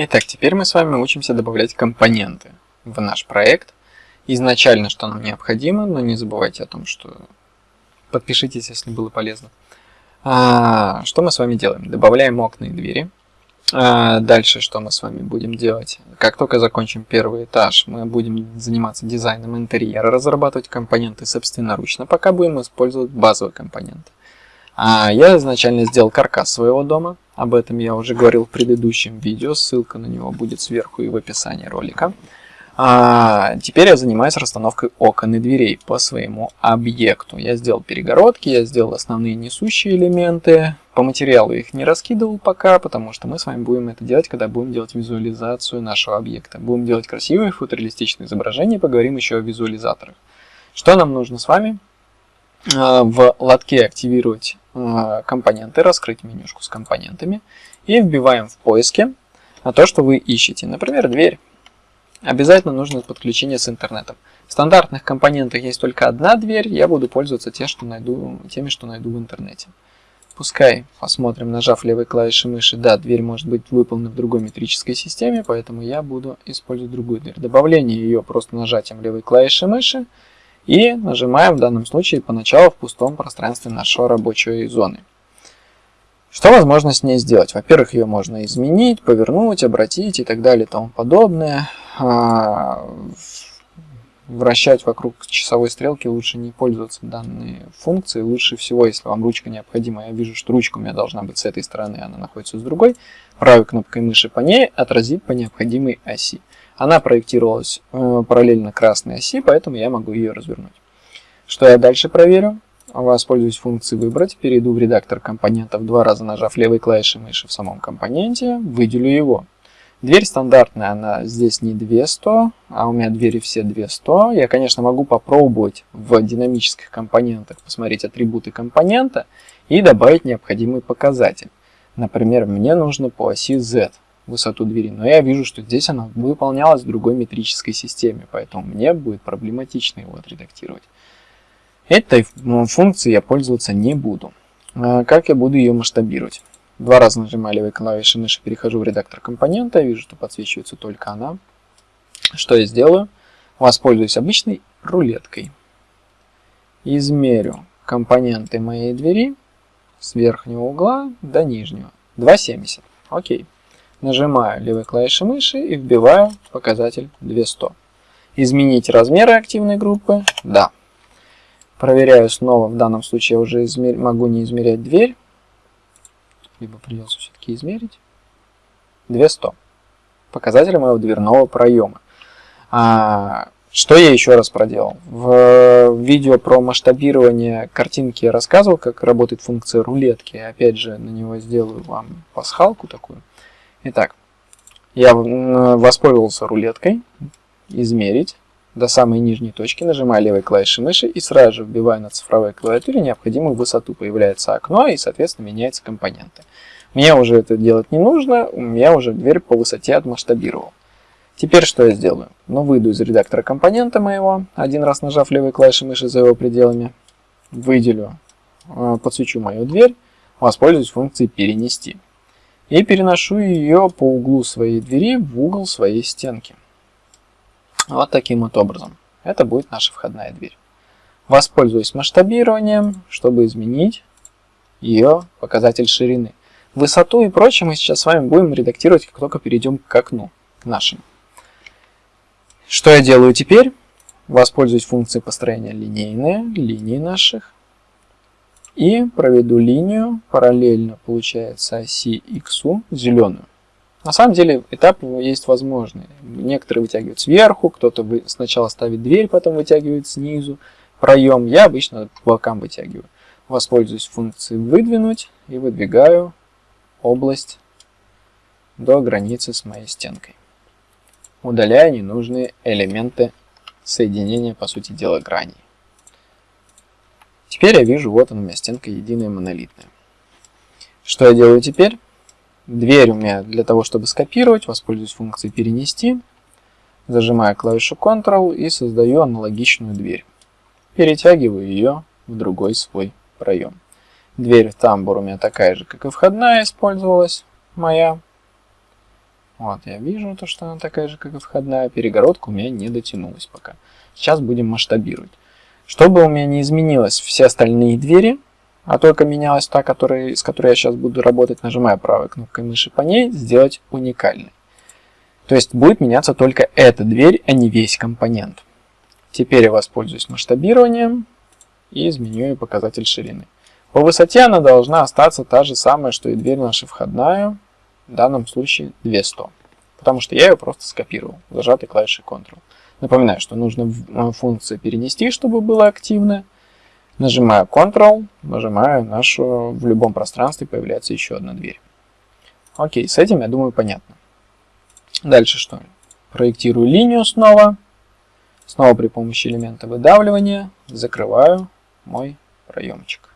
Итак, теперь мы с вами учимся добавлять компоненты в наш проект. Изначально, что нам необходимо, но не забывайте о том, что подпишитесь, если было полезно. А, что мы с вами делаем? Добавляем окна и двери. А, дальше что мы с вами будем делать? Как только закончим первый этаж, мы будем заниматься дизайном интерьера, разрабатывать компоненты собственноручно, пока будем использовать базовые компоненты. А, я изначально сделал каркас своего дома, об этом я уже говорил в предыдущем видео, ссылка на него будет сверху и в описании ролика. А, теперь я занимаюсь расстановкой окон и дверей по своему объекту. Я сделал перегородки, я сделал основные несущие элементы. По материалу их не раскидывал пока, потому что мы с вами будем это делать, когда будем делать визуализацию нашего объекта. Будем делать красивые фотореалистичные изображения, поговорим еще о визуализаторах. Что нам нужно с вами? А, в лотке активировать компоненты, раскрыть менюшку с компонентами и вбиваем в поиске то, что вы ищете. Например, дверь. Обязательно нужно подключение с интернетом. В стандартных компонентах есть только одна дверь, я буду пользоваться те, что найду, теми, что найду в интернете. Пускай посмотрим, нажав левой клавишей мыши, да, дверь может быть выполнена в другой метрической системе, поэтому я буду использовать другую дверь. Добавление ее просто нажатием левой клавиши мыши и нажимаем в данном случае поначалу в пустом пространстве нашей рабочей зоны. Что возможно с ней сделать? Во-первых, ее можно изменить, повернуть, обратить и так далее и тому подобное. А, вращать вокруг часовой стрелки лучше не пользоваться данной функцией. Лучше всего, если вам ручка необходима, я вижу, что ручка у меня должна быть с этой стороны, она находится с другой, правой кнопкой мыши по ней отразить по необходимой оси. Она проектировалась э, параллельно красной оси, поэтому я могу ее развернуть. Что я дальше проверю? Воспользуюсь функцией «Выбрать», перейду в редактор компонентов, два раза нажав левой клавишей мыши в самом компоненте, выделю его. Дверь стандартная, она здесь не 200, а у меня двери все 200. Я, конечно, могу попробовать в динамических компонентах посмотреть атрибуты компонента и добавить необходимый показатель. Например, мне нужно по оси Z высоту двери, но я вижу, что здесь она выполнялась в другой метрической системе, поэтому мне будет проблематично его отредактировать. Этой функцией я пользоваться не буду. А как я буду ее масштабировать? Два раза нажимаю левой клавишей мыши, перехожу в редактор компонента, вижу, что подсвечивается только она. Что я сделаю? Воспользуюсь обычной рулеткой. Измерю компоненты моей двери с верхнего угла до нижнего. 2,70. Окей. Нажимаю левой клавишей мыши и вбиваю показатель 200. Изменить размеры активной группы? Да. Проверяю снова, в данном случае я уже измер... могу не измерять дверь, либо придется все-таки измерить. 200. Показатель моего дверного проема. А, что я еще раз проделал? В видео про масштабирование картинки я рассказывал, как работает функция рулетки. Опять же, на него сделаю вам пасхалку такую. Итак, я воспользовался рулеткой. Измерить до самой нижней точки, нажимаю левой клавишей мыши и сразу же вбиваю на цифровой клавиатуре необходимую высоту. Появляется окно и, соответственно, меняются компоненты. Мне уже это делать не нужно, я уже дверь по высоте отмасштабировал. Теперь что я сделаю? Ну, выйду из редактора компонента моего, один раз нажав левой клавишей мыши за его пределами, выделю, э, подсвечу мою дверь, воспользуюсь функцией «Перенести». И переношу ее по углу своей двери в угол своей стенки. Вот таким вот образом. Это будет наша входная дверь. Воспользуюсь масштабированием, чтобы изменить ее показатель ширины. Высоту и прочее мы сейчас с вами будем редактировать, как только перейдем к окну, к нашему. Что я делаю теперь? Воспользуюсь функцией построения линейные, линии наших. И проведу линию параллельно, получается, оси x, зеленую. На самом деле этап есть возможный. Некоторые вытягивают сверху, кто-то сначала ставит дверь, потом вытягивает снизу проем. Я обычно по бокам вытягиваю. Воспользуюсь функцией выдвинуть и выдвигаю область до границы с моей стенкой. Удаляю ненужные элементы соединения, по сути дела, граней. Теперь я вижу, вот она у меня стенка единая монолитная. Что я делаю теперь? Дверь у меня для того, чтобы скопировать, воспользуюсь функцией «Перенести». Зажимаю клавишу Ctrl и создаю аналогичную дверь. Перетягиваю ее в другой свой проем. Дверь в тамбур у меня такая же, как и входная использовалась моя. Вот, я вижу то, что она такая же, как и входная. Перегородка у меня не дотянулась пока. Сейчас будем масштабировать. Чтобы у меня не изменилось все остальные двери, а только менялась та, которая, с которой я сейчас буду работать, нажимая правой кнопкой мыши по ней, сделать уникальной. То есть будет меняться только эта дверь, а не весь компонент. Теперь я воспользуюсь масштабированием и изменю ее показатель ширины. По высоте она должна остаться та же самая, что и дверь наша входная, в данном случае 200, потому что я ее просто скопировал, зажатой клавишей Ctrl. Напоминаю, что нужно функцию перенести, чтобы было активно. Нажимаю Ctrl, нажимаю нашу, в любом пространстве появляется еще одна дверь. Окей, с этим, я думаю, понятно. Дальше что? Проектирую линию снова. Снова при помощи элемента выдавливания закрываю мой проемчик.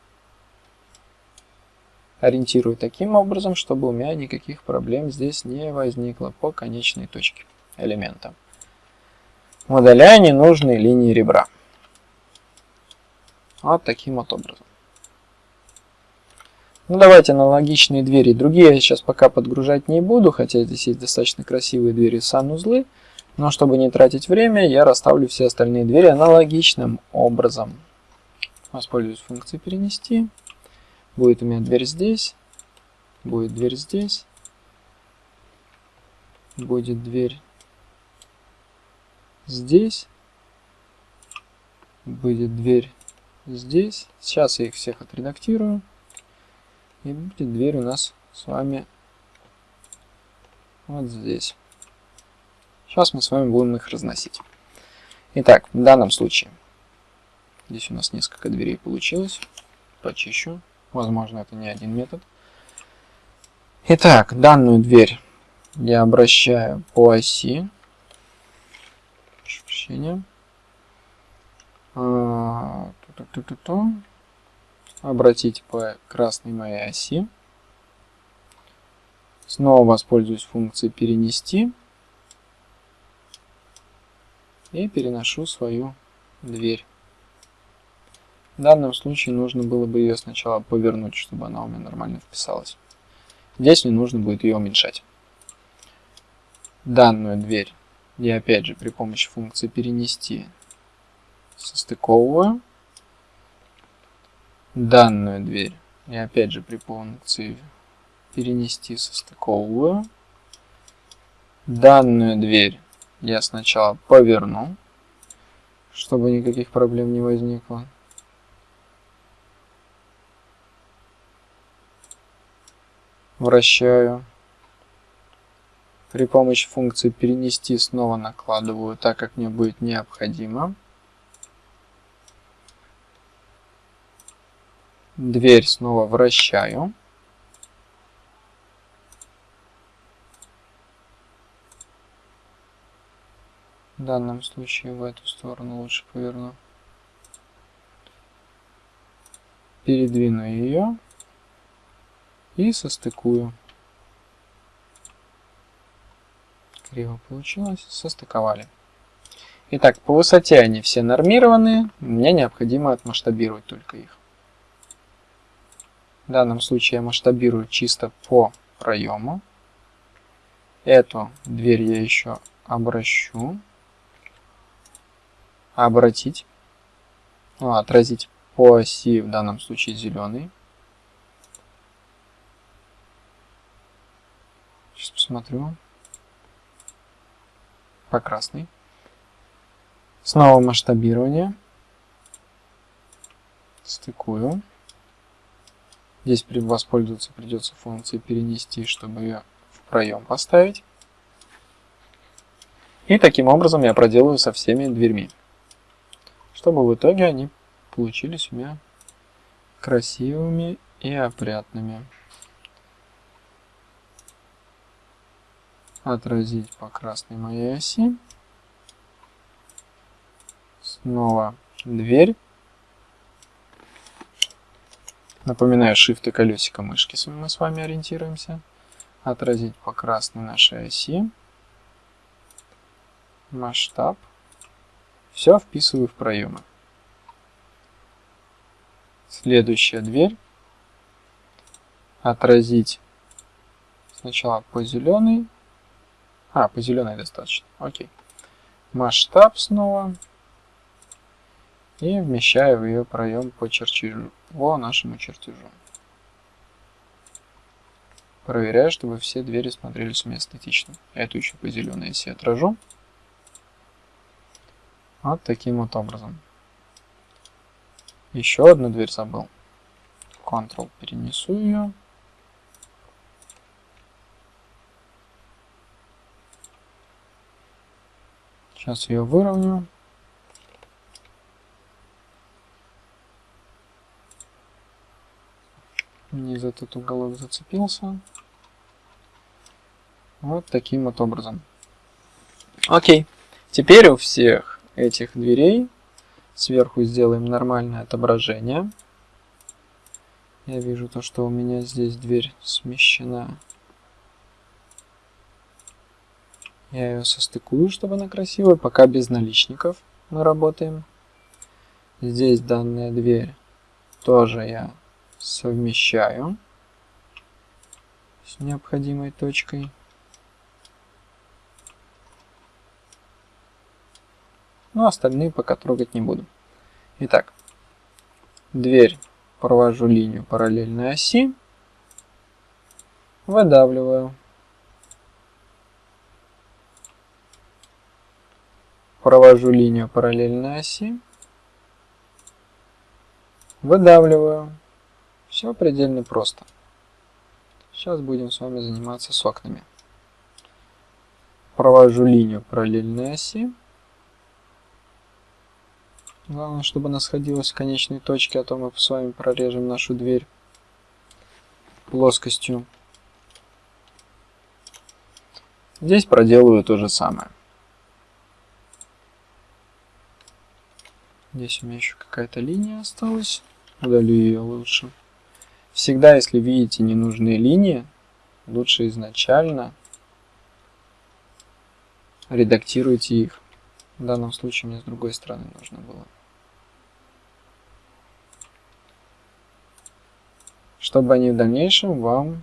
Ориентирую таким образом, чтобы у меня никаких проблем здесь не возникло по конечной точке элемента. Удаляю ненужные линии ребра. Вот таким вот образом. Ну давайте аналогичные двери. Другие я сейчас пока подгружать не буду, хотя здесь есть достаточно красивые двери сан-узлы. Но чтобы не тратить время, я расставлю все остальные двери аналогичным образом. Воспользуюсь функцией перенести. Будет у меня дверь здесь. Будет дверь здесь. Будет дверь здесь. Будет дверь здесь. Сейчас я их всех отредактирую. И будет дверь у нас с вами вот здесь. Сейчас мы с вами будем их разносить. Итак, в данном случае, здесь у нас несколько дверей получилось. Почищу. Возможно, это не один метод. Итак, данную дверь я обращаю по оси. Прощения. А, Обратить по красной моей оси. Снова воспользуюсь функцией перенести и переношу свою дверь. В данном случае нужно было бы ее сначала повернуть, чтобы она у меня нормально вписалась. Здесь мне нужно будет ее уменьшать. Данную дверь я опять же при помощи функции перенести состыковываю. Данную дверь я опять же при функции перенести состыковываю. Данную дверь я сначала поверну, чтобы никаких проблем не возникло. Вращаю. При помощи функции перенести снова накладываю так, как мне будет необходимо. Дверь снова вращаю. В данном случае в эту сторону лучше поверну. Передвину ее и состыкую. Криво получилось, состыковали. Итак, по высоте они все нормированные, мне необходимо отмасштабировать только их. В данном случае я масштабирую чисто по проему. Эту дверь я еще обращу обратить, ну, отразить по оси, в данном случае зеленый. Сейчас посмотрю. По красный. Снова масштабирование. Стыкую. Здесь воспользоваться придется функцией перенести, чтобы ее в проем поставить. И таким образом я проделаю со всеми дверьми чтобы в итоге они получились у меня красивыми и опрятными. Отразить по красной моей оси. Снова дверь. Напоминаю, Shift и колесико мышки мы с вами ориентируемся. Отразить по красной нашей оси. Масштаб. Все вписываю в проемы. Следующая дверь. Отразить сначала по зеленой, А, по зеленой достаточно. Окей. Масштаб снова. И вмещаю в ее проем по чертежу, по нашему чертежу. Проверяю, чтобы все двери смотрелись у меня эстетично. Эту еще по зеленой оси отражу. Вот таким вот образом. Еще одну дверь забыл. Ctrl перенесу ее. Сейчас ее выровню. Не за этот уголок зацепился. Вот таким вот образом. Окей. Теперь у всех этих дверей сверху сделаем нормальное отображение. Я вижу то, что у меня здесь дверь смещена. Я ее состыкую, чтобы она красивая. Пока без наличников мы работаем. Здесь данная дверь тоже я совмещаю с необходимой точкой. Но остальные пока трогать не буду. Итак, дверь провожу линию параллельной оси, выдавливаю. Провожу линию параллельной оси, выдавливаю. Все предельно просто. Сейчас будем с вами заниматься с окнами. Провожу линию параллельной оси. Главное, чтобы она сходилась в конечной точке, а то мы с вами прорежем нашу дверь плоскостью. Здесь проделываю то же самое. Здесь у меня еще какая-то линия осталась. Удалю ее лучше. Всегда, если видите ненужные линии, лучше изначально редактируйте их. В данном случае мне с другой стороны нужно было. Чтобы они в дальнейшем вам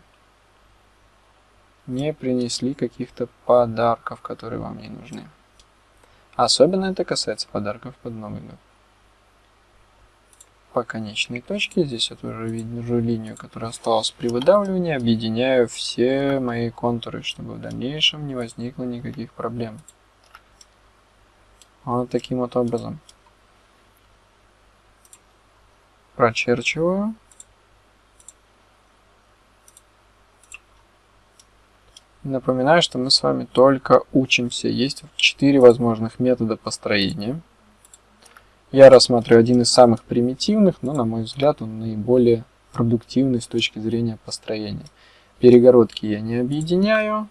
не принесли каких-то подарков, которые вам не нужны. Особенно это касается подарков под Новый год по конечной точке. Здесь я тоже вижу линию, которая осталась при выдавливании. Объединяю все мои контуры, чтобы в дальнейшем не возникло никаких проблем. Вот таким вот образом. Прочерчиваю. Напоминаю, что мы с вами только учимся. Есть 4 возможных метода построения. Я рассматриваю один из самых примитивных, но, на мой взгляд, он наиболее продуктивный с точки зрения построения. Перегородки я не объединяю.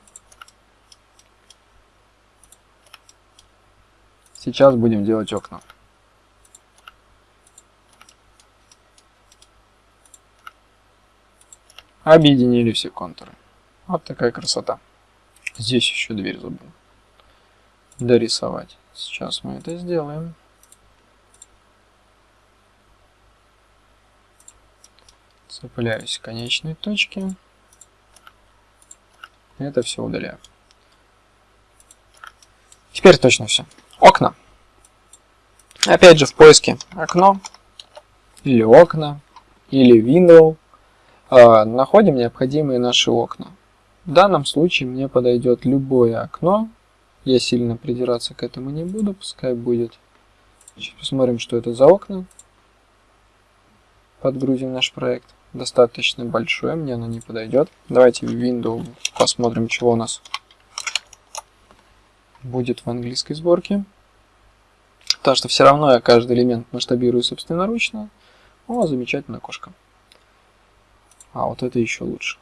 Сейчас будем делать окна. Объединили все контуры. Вот такая красота. Здесь еще дверь забыл дорисовать. Сейчас мы это сделаем. Цепляюсь к конечной точке. Это все удаляю. Теперь точно все. Окна. Опять же в поиске окно или окна или window э, находим необходимые наши окна. В данном случае мне подойдет любое окно. Я сильно придираться к этому не буду, пускай будет. Сейчас посмотрим, что это за окна. Подгрузим наш проект достаточно большое, мне оно не подойдет. Давайте в Windows посмотрим, чего у нас будет в английской сборке. Потому что все равно я каждый элемент масштабирую собственноручно. О, замечательная кошка. А вот это еще лучше.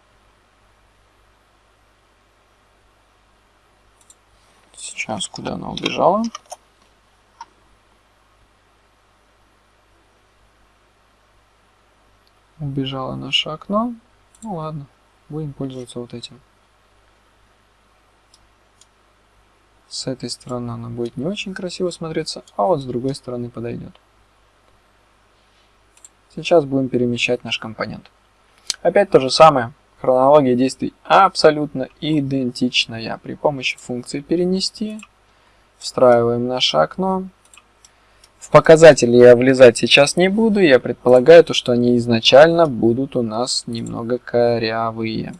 Сейчас куда она убежала? Убежало наше окно. Ну ладно, будем пользоваться вот этим. С этой стороны она будет не очень красиво смотреться, а вот с другой стороны подойдет. Сейчас будем перемещать наш компонент. Опять то же самое. Хронология действий абсолютно идентичная. При помощи функции перенести встраиваем наше окно. В показатели я влезать сейчас не буду, я предполагаю, то, что они изначально будут у нас немного корявые.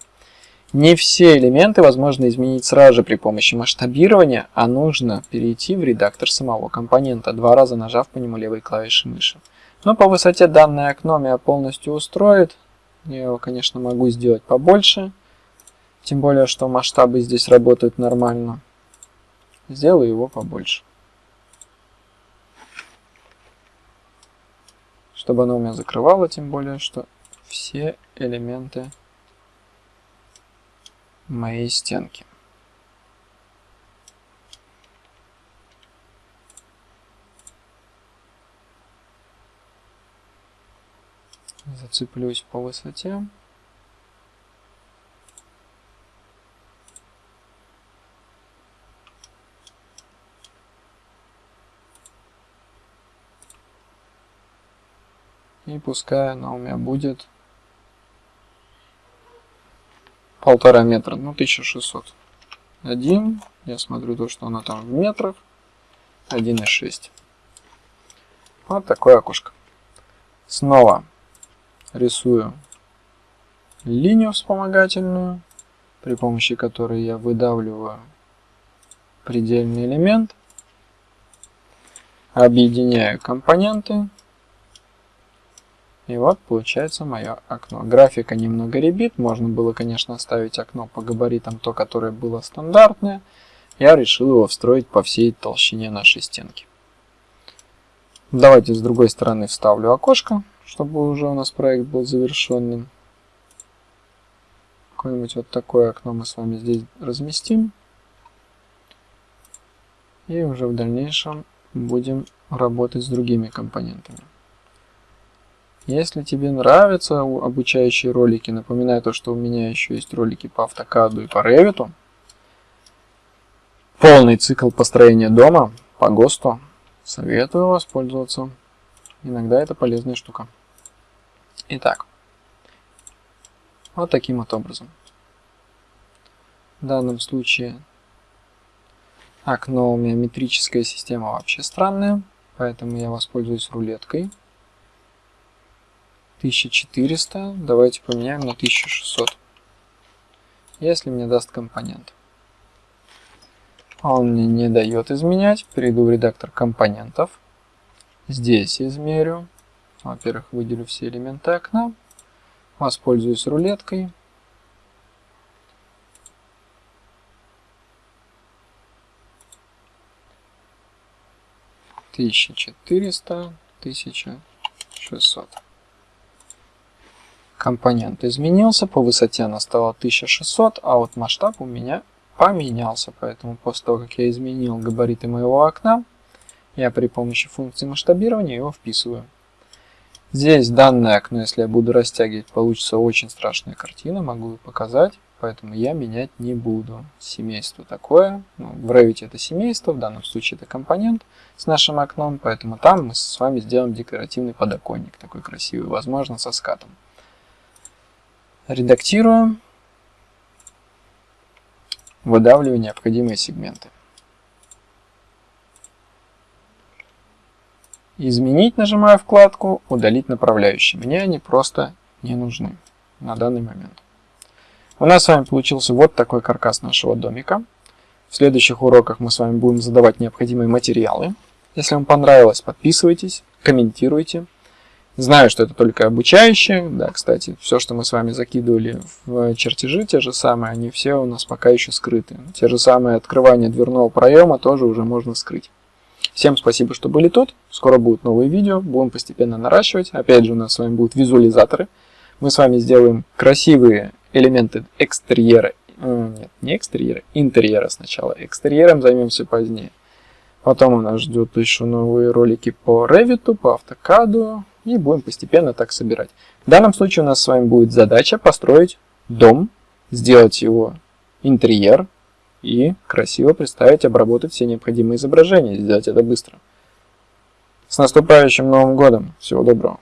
Не все элементы возможно изменить сразу же при помощи масштабирования, а нужно перейти в редактор самого компонента, два раза нажав по нему левой клавишей мыши. Но по высоте данное окно меня полностью устроит. Я его, конечно, могу сделать побольше. Тем более, что масштабы здесь работают нормально. Сделаю его побольше. Чтобы оно у меня закрывало, тем более, что все элементы моей стенки. Зацеплюсь по высоте. И пускай она у меня будет полтора метра, ну 1600. Один, я смотрю то, что она там в метрах, 1,6. Вот такое окошко. Снова рисую линию вспомогательную, при помощи которой я выдавливаю предельный элемент, объединяю компоненты, и вот получается мое окно. Графика немного ребит, можно было, конечно, оставить окно по габаритам, то, которое было стандартное. Я решил его встроить по всей толщине нашей стенки. Давайте с другой стороны вставлю окошко, чтобы уже у нас проект был завершенным. Какое-нибудь вот такое окно мы с вами здесь разместим. И уже в дальнейшем будем работать с другими компонентами. Если тебе нравятся обучающие ролики, напоминаю то, что у меня еще есть ролики по автокаду и по ревиту. Полный цикл построения дома по ГОСТу. Советую воспользоваться. Иногда это полезная штука. Итак, вот таким вот образом. В данном случае окно у меня метрическая система вообще странная, поэтому я воспользуюсь рулеткой. 1400, давайте поменяем на 1600, если мне даст компонент. Он мне не дает изменять, перейду в редактор компонентов, здесь измерю, во-первых, выделю все элементы окна, воспользуюсь рулеткой, Тысяча четыреста, тысяча шестьсот. Компонент изменился, по высоте она стала 1600, а вот масштаб у меня поменялся. Поэтому после того, как я изменил габариты моего окна, я при помощи функции масштабирования его вписываю. Здесь данное окно, если я буду растягивать, получится очень страшная картина, могу показать, поэтому я менять не буду. Семейство такое, ну, в Revit это семейство, в данном случае это компонент с нашим окном, поэтому там мы с вами сделаем декоративный подоконник, такой красивый, возможно, со скатом. Редактируем. Выдавливаю необходимые сегменты. Изменить нажимаю вкладку «Удалить направляющие». Мне они просто не нужны на данный момент. У нас с вами получился вот такой каркас нашего домика. В следующих уроках мы с вами будем задавать необходимые материалы. Если вам понравилось, подписывайтесь, комментируйте. Знаю, что это только обучающие. Да, кстати, все, что мы с вами закидывали в чертежи, те же самые, они все у нас пока еще скрыты. Те же самые открывания дверного проема тоже уже можно скрыть. Всем спасибо, что были тут. Скоро будут новые видео, будем постепенно наращивать. Опять же, у нас с вами будут визуализаторы. Мы с вами сделаем красивые элементы экстерьера. Э, нет, не экстерьера, интерьера сначала. Экстерьером займемся позднее. Потом у нас ждут еще новые ролики по Revit, по AutoCAD, и будем постепенно так собирать. В данном случае у нас с вами будет задача построить дом, сделать его интерьер и красиво представить, обработать все необходимые изображения, сделать это быстро. С наступающим Новым Годом! Всего доброго!